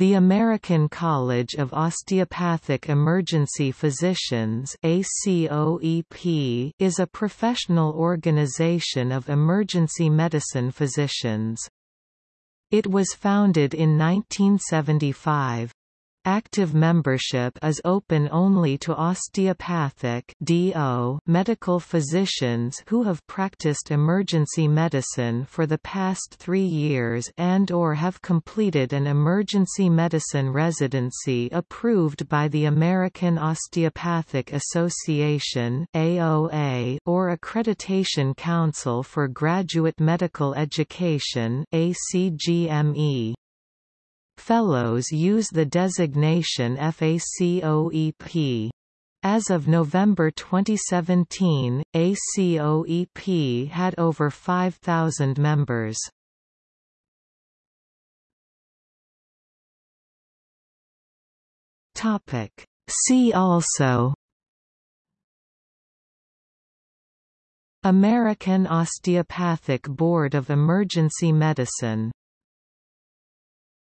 The American College of Osteopathic Emergency Physicians ACOEP is a professional organization of emergency medicine physicians. It was founded in 1975. Active membership is open only to osteopathic DO medical physicians who have practiced emergency medicine for the past three years and or have completed an emergency medicine residency approved by the American Osteopathic Association AOA or Accreditation Council for Graduate Medical Education ACGME. Fellows use the designation FACOEP. As of November 2017, ACOEP had over 5,000 members. See also American Osteopathic Board of Emergency Medicine